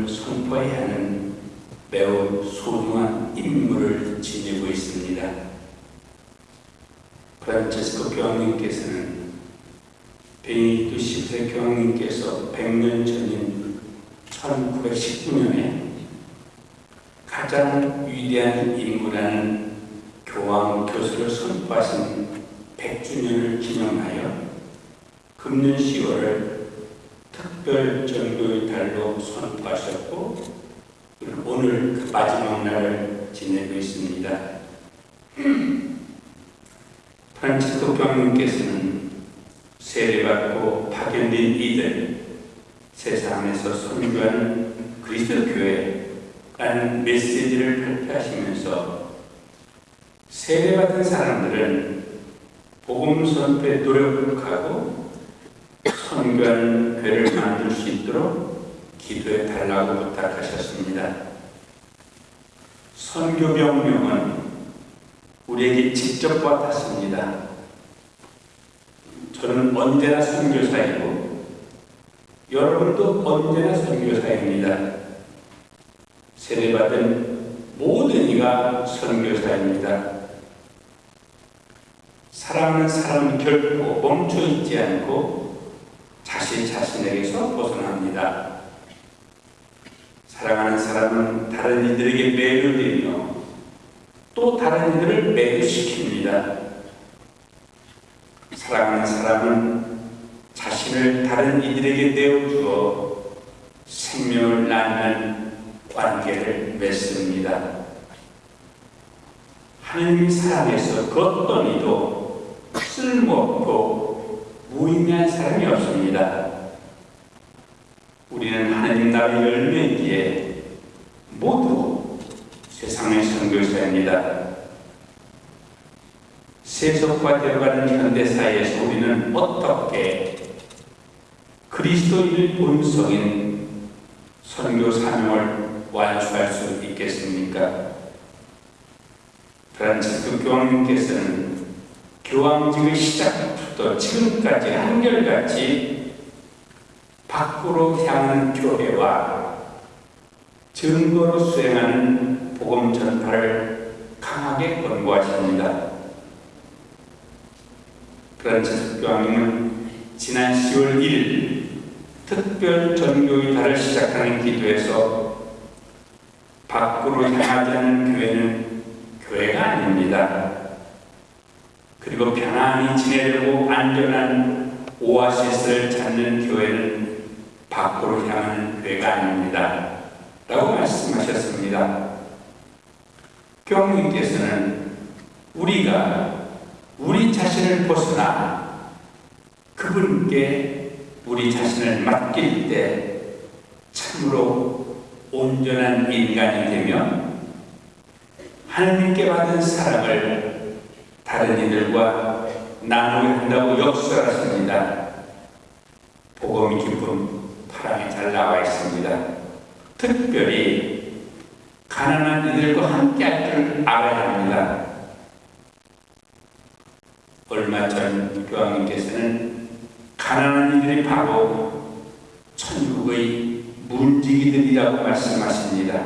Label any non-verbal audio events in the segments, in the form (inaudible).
복음을 선포해야 하는 매우 소중한 임무를 지니고 있습니다. 프란체스코 교황님께서는 베니토 10세 교황님께서 100년 전인 1919년에 가장 위대한 인물이라는 교황 교수를 선포하신 100주년을 기념하여 금년 10월을 특별 전교의 달로 선포하셨고 오늘 그 마지막 날을 지내고 있습니다. 프란치스코 교황님께서는 세례받고 파견된 이들 세상에서 선교하는 그리스도 교회라는 메시지를 발표하시면서 세례받은 사람들은 복음 선포에 노력하고 선교하는 교회를 만들 수 있도록 기도해 달라고 부탁하셨습니다. 선교 명령은 우리에게 직접 와닿습니다. 저는 언제나 선교사이고 여러분도 언제나 선교사입니다. 세례받은 모든 이가 선교사입니다. 사랑하는 사람은 결코 멈춰 있지 않고 자신 자신에게서 벗어납니다. 사랑하는 사람은 다른 이들에게 매료되며 또 다른 이들을 매료시킵니다. 사랑하는 사람은 자신을 다른 이들에게 내어주어 생명을 낳는 관계를 맺습니다. 하느님 사랑에서 그 어떤 이도 쓸모없고 무의미한 사람이 없습니다. 우리는 하나님 나라의 열매기에 모두 세상의 선교사입니다. 세속화되어가는 현대사회에서 우리는 어떻게 그리스도인의 본성인 선교 사명을 완수할 수 있겠습니까? 프란치스코 교황님께서는 교황직의 시작부터 지금까지 한결같이 밖으로 향하는 교회와 증거로 수행하는 복음 전파를 강하게 권고하십니다. 프란치스코 교황님은 지난 10월 1일 특별 전교의 달을 시작하는 기도에서 밖으로 향하지 않는 교회는 교회가 아닙니다. 그리고 편안히 지내려고 안전한 오아시스를 찾는 교회는 밖으로 향하는 교회가 아닙니다. 라고 말씀하셨습니다. 교황님께서는 우리가 우리 자신을 벗어나 그분께 우리 자신을 맡길 때 참으로 온전한 인간이 되며 하나님께 받은 사랑을 다른 이들과 나누어야 한다고 역설하십니다. 복음이 기쁨 파랑에 잘 나와 있습니다. 특별히 가난한 이들과 함께 할 줄 알아야 합니다. 얼마 전 교황님께서는 가난한 이들이 바로 천국의 문지기들이라고 말씀하십니다.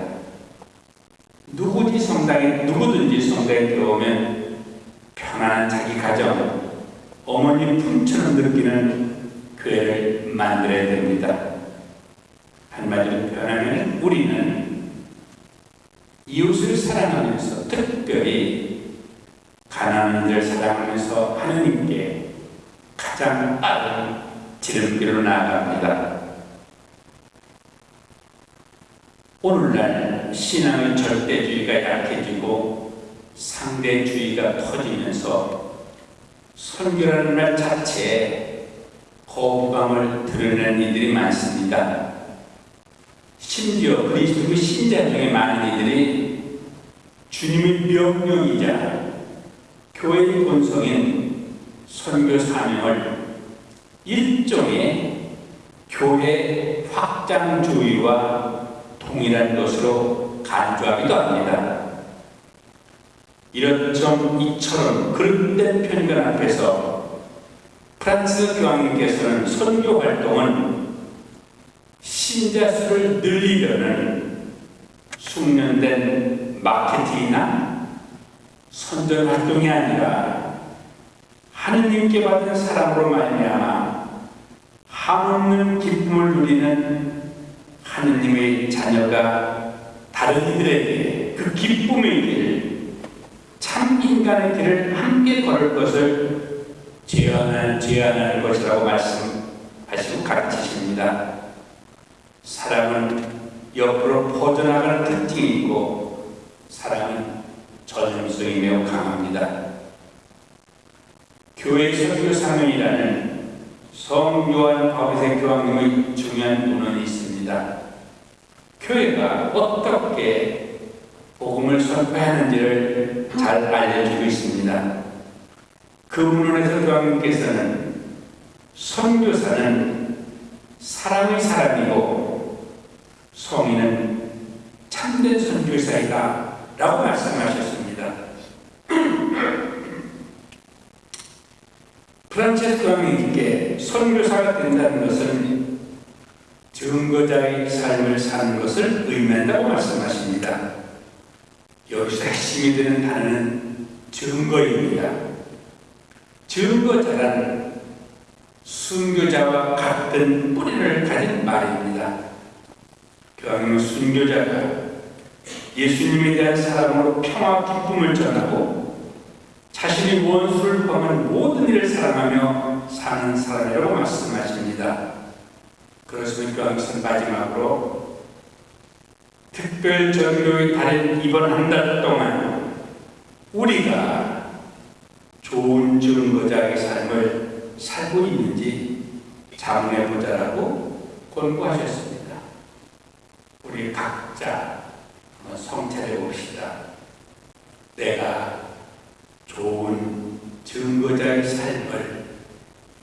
누구든지 성당에 누구든지 성당에 들어오면 편안한 자기 가정, 어머니 품처럼 느끼는 교회를 만들어야 됩니다. 한마디로 표현하면 우리는 이웃을 사랑하면서 특별히 가난한 이들 사랑하면서 하느님께 가장 빠른 지름길로 나아갑니다. 오늘날 신앙의 절대주의가 약해지고 상대주의가 터지면서 선교라는 말 자체에 거부감을 드러내는 이들이 많습니다. 심지어 그리스도의 신자 중에 많은 이들이 주님의 명령이자 교회의 본성인 선교 사명을 일종의 교회 확장주의와 동일한 것으로 간주하기도 합니다. 이런 점 이처럼 그릇된 편견 앞에서 프란스 교황님께서는 선교 활동은 신자 수를 늘리려는 숙련된 마케팅이나 선전 활동이 아니라 하느님께 받은 사랑으로 말미암아 한없는 기쁨을 누리는 하느님의 자녀가 다른 이들에게 그 기쁨의 길, 참 인간의 길을 함께 걸을 것을 제안하는, 제안하는 것이라고 말씀하시고 가르치십니다. 사랑은 옆으로 퍼져나가는 특징이 있고 사랑은 전염성이 매우 강합니다. 교회 선교 사명이라는 성 요한 바비세 교황님의 중요한 문헌이 있습니다. 교회가 어떻게 복음을 선포하는지를 잘 알려주고 있습니다. 그 문헌에서 교황님께서는 선교사는 사랑의 사람이고 성인은 참된 선교사이다 라고 말씀하셨습니다. (clears throat) 프란체스 교황님께 선교사가 된다는 것은 증거자의 삶을 사는 것을 의미한다고 말씀하십니다. 여기서 핵심이 되는 단어는 증거입니다. 증거자란 순교자와 같은 뿌리를 가진 말입니다. 교황님은 순교자가 예수님에 대한 사랑으로 평화 기쁨을 전하고 자신이 원수를 범한 모든 일을 사랑하며 사는 사람이라고 말씀하십니다. 그렇습니까? 교황선 마지막으로 특별 전교의 달인 이번 한 달 동안 우리가 좋은 증거자의 삶을 살고 있는지 자문해보자라고 권고하셨습니다. 우리 각자 성찰해 봅시다. 내가 좋은 증거자의 삶을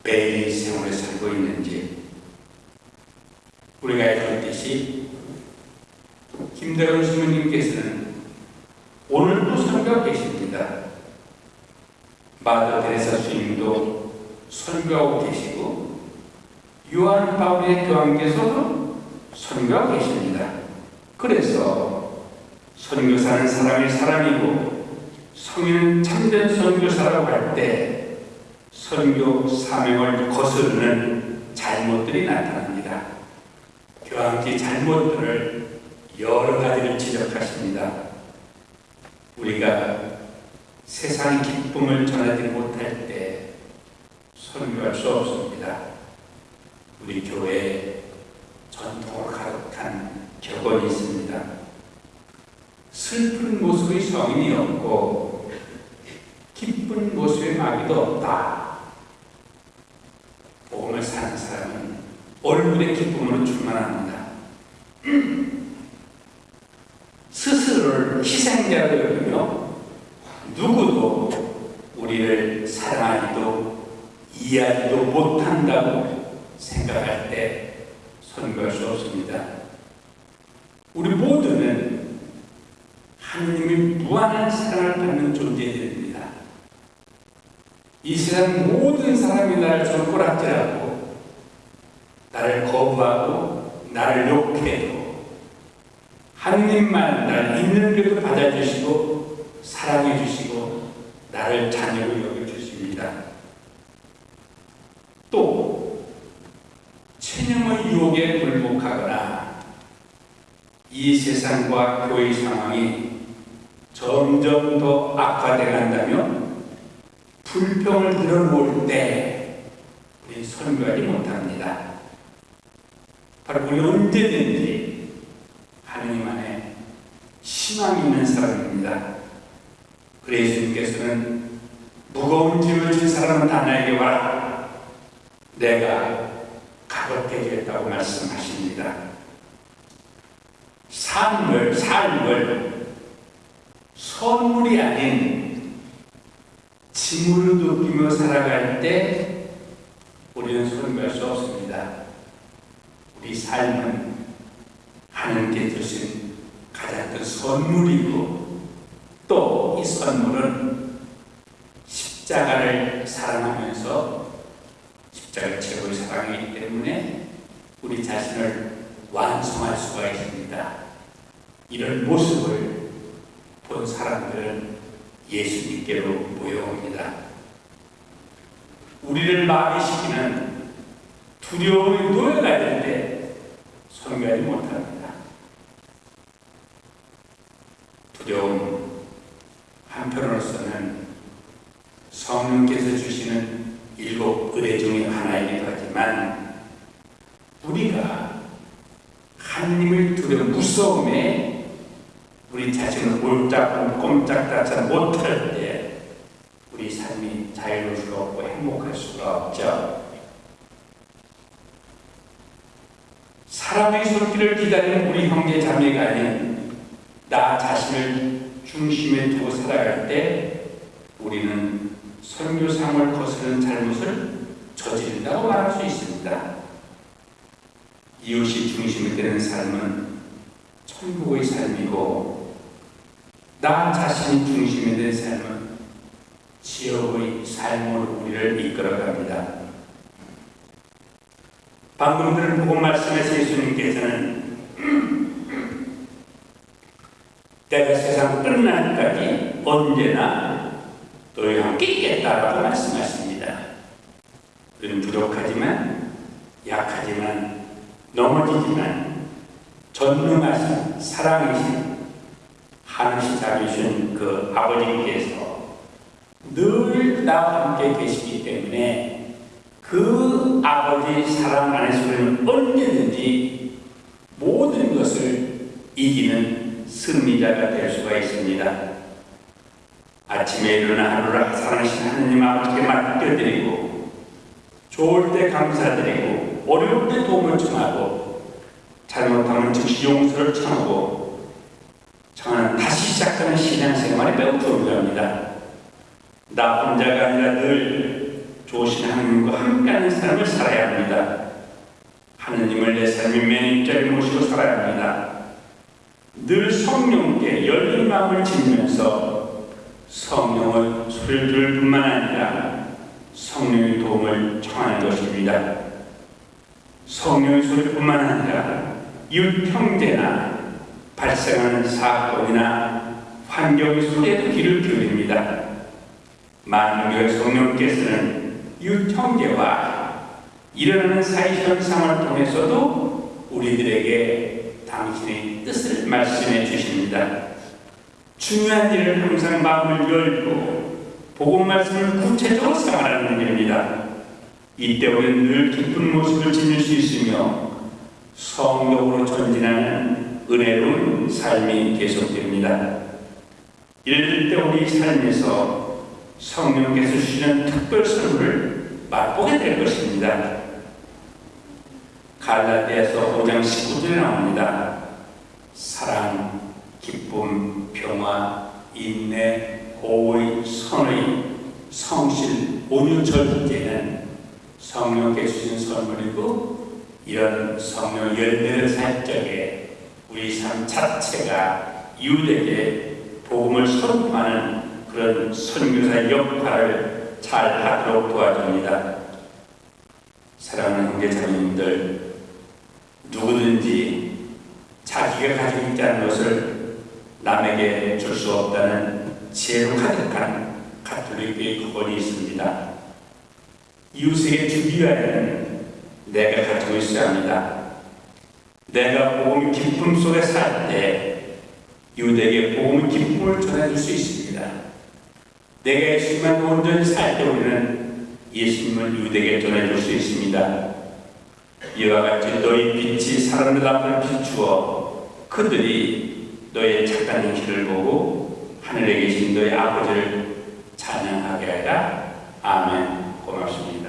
매일 생활에 살고 있는지 우리가 알듯이 김대건 신부님께서는 오늘도 선교하고 계십니다. 마더 데레사 스님도 선교하고 계시고 요한 바울의 교황께서도 선교하고 계십니다. 그래서 선교사는 사람의 사람이고 성인은 참된 선교사라고 할 때 선교 사명을 거스르는 잘못들이 나타납니다. 교황기 잘못들을 여러 가지를 지적하십니다. 우리가 세상 기쁨을 전하지 못할 때 선교할 수 없습니다. 우리 교회에 전통을 가득한 격언이 있습니다. 슬픈 모습의 성인이 없고 기쁜 모습의 마귀도 없다. 복음을 사는 사람은 얼굴의 기쁨으로 충만합니다. 스스로를 희생자로 여기며 누구도 우리를 사랑하지도 이해하지도 못한다고 생각할 때 선거할 수 없습니다. 우리 모두는 하느님의 무한한 사랑을 받는 존재들입니다. 이 세상 모든 사람이 나를 손가락질하고 나를 거부하고 나를 욕해도 하느님만 나를 있는 그대로 받아주시고 사랑해 주시고 나를 자녀로 여겨주십니다. 또 체념의 유혹에 굴복하거나 이 세상과 교회 상황이 점점 더 악화돼 간다면 불평을 늘어놓을 때 우리 선교하지 못합니다. 바로 우리 언제든지 하느님 안에 희망이 있는 사람입니다. 그래 예수님께서는 무거운 짐을 진 사람은 다 나에게 와라. 내가 가볍게 해주겠다고 말씀하십니다. 삶을, 삶을 선물이 아닌 짐으로 느끼며 살아갈 때 우리는 선교할 수 없습니다. 우리 삶은 하나님께 주신 가장 큰 선물이고 또 이 선물은 십자가를 사랑하면서 십자가 최고의 사랑이기 때문에 우리 자신을 완성할 수가 있습니다. 이런 모습을 본 사람들은 예수님께로 모여옵니다. 우리를 마비시키는 두려움이 노예가 될때 선교하지 못합니다. 두려움 한편으로서는 성령께서 주시는 일곱 의뢰 중의 하나이기도 하지만 우리가 하나님을 두려 무서움에 우리 자신을 홀짝 꼼짝달싹 못할 때 우리 삶이 자유로울 수가 없고 행복할 수가 없죠. 사람의 손길을 기다리는 우리 형제 자매가 아닌 나 자신을 중심에 두고 살아갈 때 우리는 선교상을 거스르는 잘못을 저지른다고 말할 수 있습니다. 이웃이 중심이 되는 삶은 천국의 삶이고 나 자신이 중심이 된 삶은 지옥의 삶으로 우리를 이끌어갑니다. 방금 들은 복음 말씀에서 예수님께서는 때가 세상 끝날까지 언제나 너희와 함께 있겠다라고 말씀하십니다. 우리는 부족하지만 약하지만 넘어지지만 전능하신 사랑이신 하늘시 잡으신 그 아버지께서 늘 나와 함께 계시기 때문에 그 아버지 사랑 안에서 우리는 언제든지 모든 것을 이기는 승리자가 될 수가 있습니다. 아침에 일어나 하루를 사랑하신 하나님 아버지께 맡겨드리고 좋을 때 감사드리고 어려울 때 도움을 청하고 잘못하면 즉시 용서를 청하고 청하는 다시 시작하는 신앙생활이 매우 중요합니다. 나 혼자가 아니라 늘 좋으신 하나님과 함께하는 삶을 살아야 합니다. 하느님을 내 삶의 매니저에 모시고 살아야 합니다. 늘 성령께 열린 마음을 지니면서 성령의 소리를 들을 뿐만 아니라 성령의 도움을 청하는 것입니다. 성령의 소리뿐만 아니라 이웃 형제나 발생하는 사건이나 환경의 소리에도 귀를 기울입니다. 만국의 성령께서는 이웃 형제와 일어나는 사회 현상을 통해서도 우리들에게 당신의 뜻을 말씀해 주십니다. 중요한 일을 항상 마음을 열고 복음 말씀을 구체적으로 생활하는 일입니다. 이때 우리는 늘 기쁜 모습을 지닐 수 있으며 성령으로 전진하는 은혜로운 삶이 계속됩니다. 이럴 때 우리 삶에서 성령께서 주시는 특별 선물을 맛보게 될 것입니다. 갈라디아서 5장 19절에 나옵니다. 사랑, 기쁨, 평화, 인내, 호의, 선의, 성실, 온유, 절제는 성령께서 주신 선물이고 이런 성령 열매를 살 적에 우리 삶 자체가 이웃에게 복음을 선포하는 그런 선교사 역할을 잘 하도록 도와줍니다. 사랑하는 형제자매님들 누구든지 자기가 가지고 있지 않은 것을 남에게 줄 수 없다는 지혜로 가득한 가톨릭의 구원이 있습니다. 이웃에게 주기 위하여는 내가 가지고 있어야 합니다. 내가 복음 기쁨 속에 살때 이웃에게 복음 기쁨을 전해줄 수 있습니다. 내가 예수님만 온전히 살 때 우리는 예수님을 이웃에게 전해줄 수 있습니다. 이와 같이 너희 빛이 사람들 앞을 비추어 그들이 너의 착한 행실을 보고 하늘에 계신 너의 아버지를 찬양하게 하라. 아멘. 고맙습니다.